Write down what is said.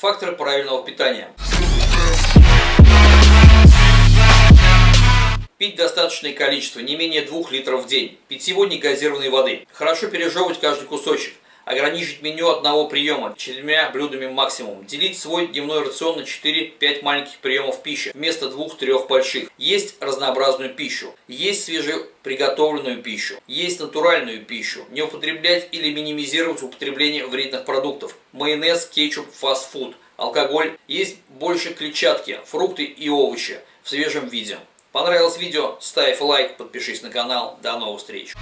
Факторы правильного питания. Пить достаточное количество, не менее 2 литров в день. Питьевой негазированной воды. Хорошо пережевывать каждый кусочек. Ограничить меню одного приема, четырьмя блюдами максимум. Делить свой дневной рацион на 4-5 маленьких приемов пищи, вместо 2-3 больших. Есть разнообразную пищу. Есть свежеприготовленную пищу. Есть натуральную пищу. Не употреблять или минимизировать употребление вредных продуктов. Майонез, кетчуп, фастфуд. Алкоголь. Есть больше клетчатки, фрукты и овощи в свежем виде. Понравилось видео? Ставь лайк, подпишись на канал. До новых встреч!